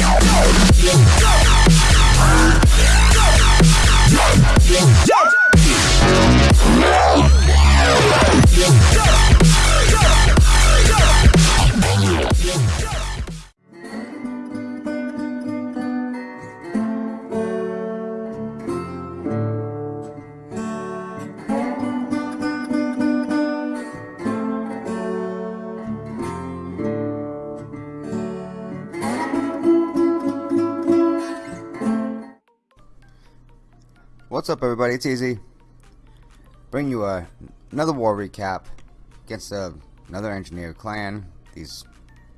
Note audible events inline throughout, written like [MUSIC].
Yeah. What's up everybody, it's Easy. Bring you a, another war recap against uh, another engineer clan, these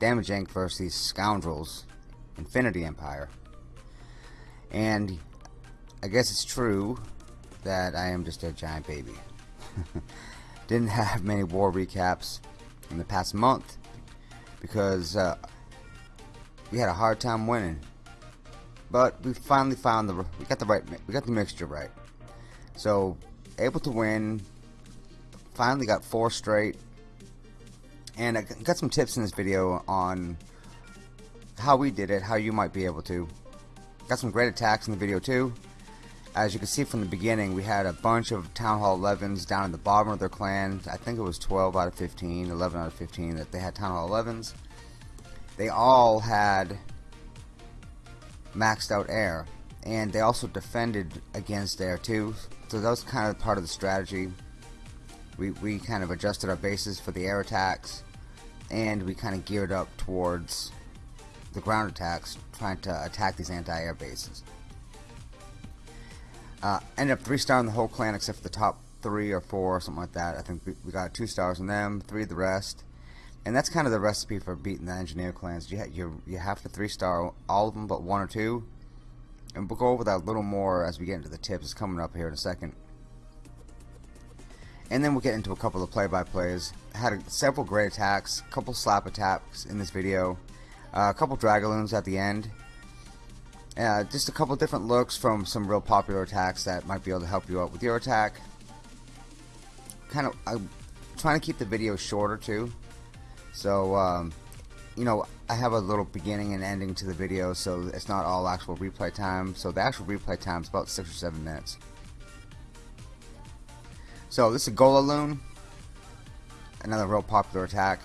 Damage Inc. versus these scoundrels, Infinity Empire. And I guess it's true that I am just a giant baby. [LAUGHS] Didn't have many war recaps in the past month because uh, we had a hard time winning but we finally found the we got the right we got the mixture right. So able to win. Finally got four straight. And I got some tips in this video on how we did it how you might be able to. Got some great attacks in the video too. As you can see from the beginning we had a bunch of Town Hall 11s down in the bottom of their clan. I think it was 12 out of 15 11 out of 15 that they had Town Hall 11s they all had maxed out air and they also defended against air too. So that was kind of part of the strategy. We, we kind of adjusted our bases for the air attacks and we kind of geared up towards the ground attacks trying to attack these anti-air bases. Uh, ended up three star in the whole clan except for the top three or four or something like that. I think we, we got two stars in them three the rest and that's kind of the recipe for beating the engineer clans. You, you, you have to three star all of them but one or two. And we'll go over that a little more as we get into the tips. It's coming up here in a second. And then we'll get into a couple of play-by-plays. Had a, several great attacks, a couple slap attacks in this video, uh, a couple Dragaloons at the end. Uh, just a couple different looks from some real popular attacks that might be able to help you out with your attack. Kind of, I'm trying to keep the video shorter too. So, um, you know, I have a little beginning and ending to the video, so it's not all actual replay time. So the actual replay time is about six or seven minutes. So this is a Golaloon, another real popular attack.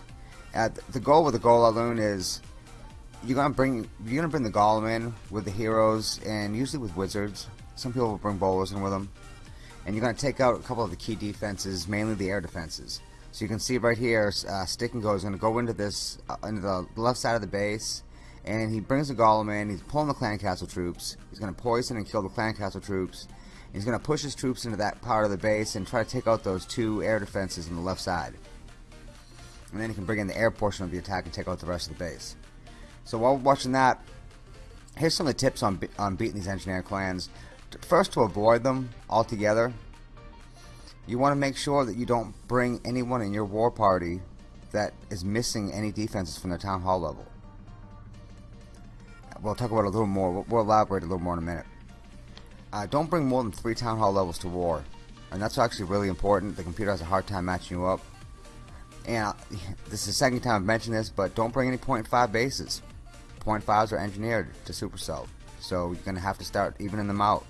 Uh, the goal with the Golaloon is you're gonna bring you're gonna bring the Golem in with the heroes and usually with wizards. Some people will bring bowlers in with them, and you're gonna take out a couple of the key defenses, mainly the air defenses. So you can see right here, uh, Stick and Go is going to go into this, uh, into the left side of the base, and he brings the Golem in, he's pulling the Clan Castle troops, he's going to poison and kill the Clan Castle troops, he's going to push his troops into that part of the base and try to take out those two air defenses on the left side. And then he can bring in the air portion of the attack and take out the rest of the base. So while watching that, here's some of the tips on, on beating these engineer clans. First, to avoid them altogether, you want to make sure that you don't bring anyone in your war party that is missing any defenses from the town hall level. We'll talk about a little more. We'll elaborate a little more in a minute. Uh, don't bring more than three town hall levels to war. And that's actually really important. The computer has a hard time matching you up. And uh, [LAUGHS] this is the second time I've mentioned this, but don't bring any point five bases. Point fives are engineered to supercell. So you're going to have to start evening them out.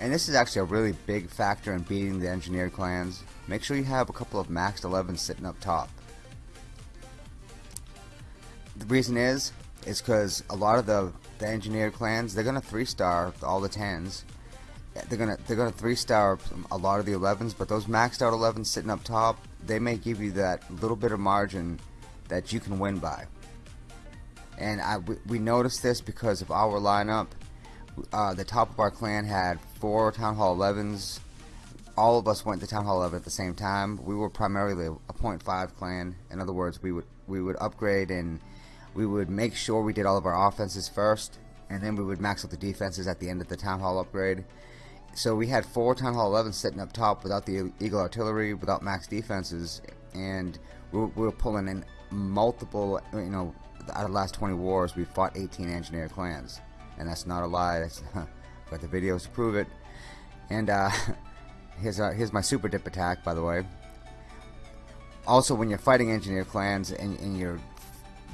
And this is actually a really big factor in beating the engineered clans. Make sure you have a couple of maxed 11s sitting up top. The reason is, is because a lot of the, the engineered clans, they're gonna three star all the 10s. They're gonna they're gonna three star a lot of the 11s, but those maxed out 11s sitting up top, they may give you that little bit of margin that you can win by. And I, we, we noticed this because of our lineup uh, the top of our clan had four Town Hall 11s. All of us went to Town Hall 11 at the same time. We were primarily a .5 clan. In other words, we would we would upgrade and we would make sure we did all of our offenses first, and then we would max out the defenses at the end of the Town Hall upgrade. So we had four Town Hall 11s sitting up top without the Eagle Artillery, without max defenses, and we were, we were pulling in multiple, you know, out of the last 20 wars, we fought 18 engineer clans and that's not a lie. That's [LAUGHS] got the videos prove it. And uh, [LAUGHS] here's uh, here's my super dip attack, by the way. Also, when you're fighting engineer clans and, and you're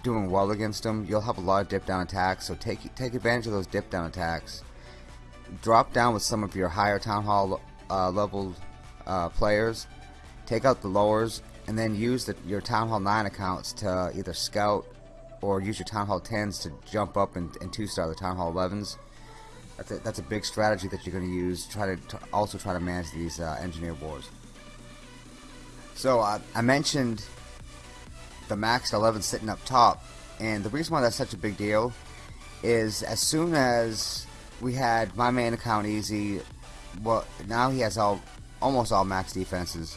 doing well against them, you'll have a lot of dip down attacks. So take take advantage of those dip down attacks. Drop down with some of your higher town hall uh, level uh, players. Take out the lowers, and then use the, your town hall nine accounts to either scout or use your town hall 10s to jump up and, and two star the town hall 11s. That's a, that's a big strategy that you're going to use. Try to, also try to manage these uh, engineer wars. So uh, I mentioned the max 11 sitting up top, and the reason why that's such a big deal is as soon as we had my main account easy, well now he has all almost all max defenses,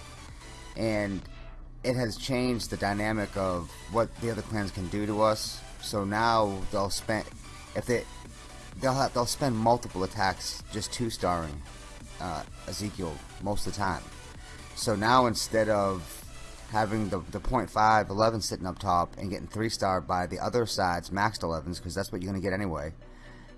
and it has changed the dynamic of what the other clans can do to us. So now they'll spend if they they'll have, they'll spend multiple attacks just two starring uh, Ezekiel most of the time. So now instead of having the, the 0.5 11 sitting up top and getting 3 star by the other side's maxed 11s because that's what you're going to get anyway.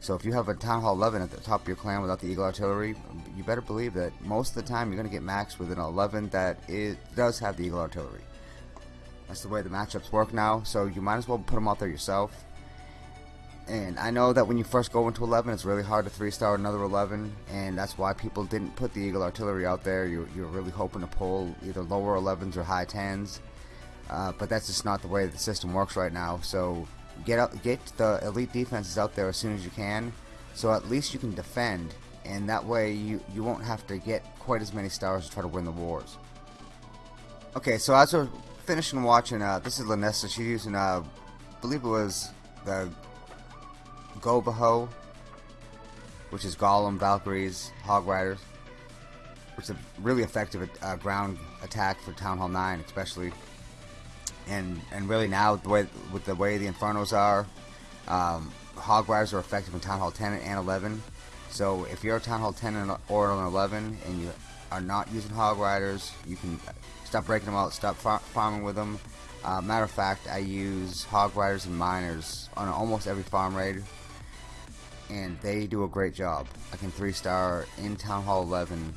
So if you have a Town Hall 11 at the top of your clan without the Eagle Artillery, you better believe that most of the time you're going to get maxed with an 11 that it does have the Eagle Artillery. That's the way the matchups work now, so you might as well put them out there yourself. And I know that when you first go into 11, it's really hard to 3-star another 11, and that's why people didn't put the Eagle Artillery out there. You're, you're really hoping to pull either lower 11s or high 10s, uh, but that's just not the way the system works right now. So get out, get the elite defenses out there as soon as you can, so at least you can defend, and that way you, you won't have to get quite as many stars to try to win the wars. Okay, so as we're finishing watching, uh, this is Lanessa. She's using, uh, I believe it was the GoVaHo, which is Golem, Valkyries, Hog Riders, which is a really effective uh, ground attack for Town Hall 9, especially. And and really now the way with the way the Infernos are, um, Hog Riders are effective in Town Hall 10 and 11. So if you're a Town Hall 10 or an 11 and you are not using Hog Riders, you can stop breaking them out, stop far farming with them. Uh, matter of fact, I use Hog Riders and Miners on almost every farm raid and they do a great job. I can three star in Town Hall 11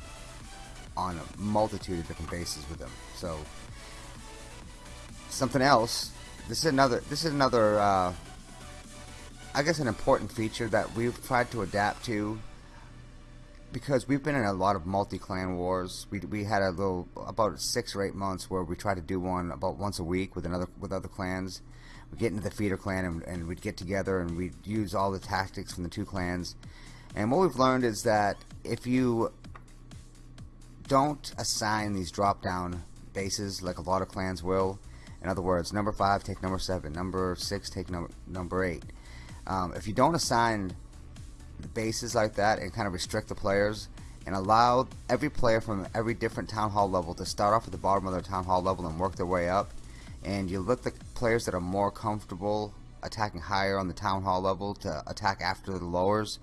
on a multitude of different bases with them. So something else. This is another. This is another. Uh, I guess an important feature that we've tried to adapt to because we've been in a lot of multi-clan wars. We, we had a little about six or eight months where we tried to do one about once a week with another with other clans we'd get into the feeder clan and, and we'd get together and we'd use all the tactics from the two clans. And what we've learned is that if you don't assign these drop down bases like a lot of clans will, in other words, number 5 take number 7, number 6 take number, number 8. Um, if you don't assign the bases like that and kind of restrict the players and allow every player from every different town hall level to start off at the bottom of their town hall level and work their way up, and you let the players that are more comfortable attacking higher on the town hall level to attack after the lowers.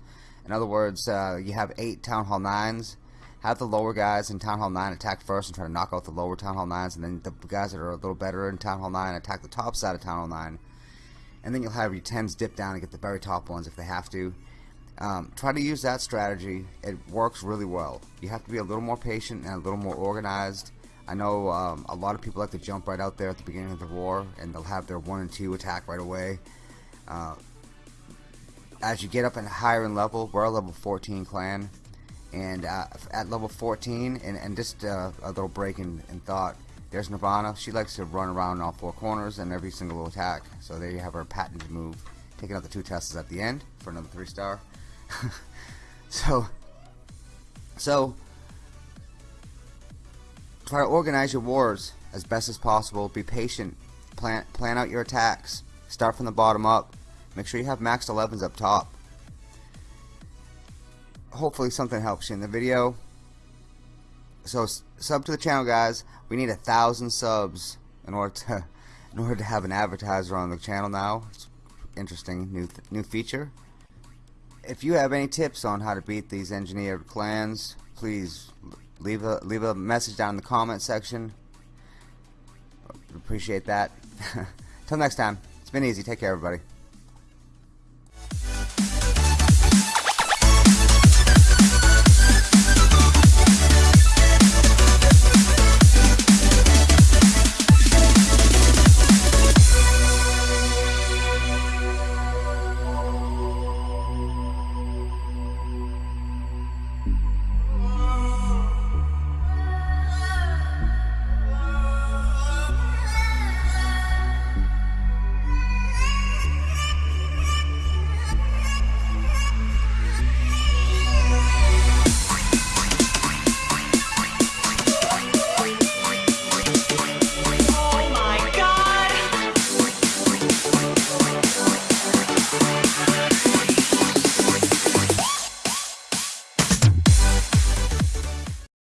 In other words, uh, you have eight town hall nines. Have the lower guys in town hall nine attack first and try to knock out the lower town hall nines, and then the guys that are a little better in town hall nine attack the top side of town hall nine. And then you'll have your tens dip down and get the very top ones if they have to. Um, try to use that strategy. It works really well. You have to be a little more patient and a little more organized I know um, a lot of people like to jump right out there at the beginning of the war and they'll have their 1 and 2 attack right away. Uh, as you get up and higher in level, we're a level 14 clan and uh, at level 14 and, and just uh, a little break in, in, thought there's Nirvana she likes to run around all four corners and every single attack so there you have her patented move taking out the two tests at the end for another three star [LAUGHS] so so Try to organize your wars as best as possible. Be patient. Plan, plan out your attacks. Start from the bottom up. Make sure you have max 11s up top. Hopefully something helps you in the video. So sub to the channel guys. We need a thousand subs in order to [LAUGHS] in order to have an advertiser on the channel now. It's interesting new new feature. If you have any tips on how to beat these engineered clans, please leave a leave a message down in the comment section. Appreciate that. [LAUGHS] Till next time. It's been easy. Take care, everybody.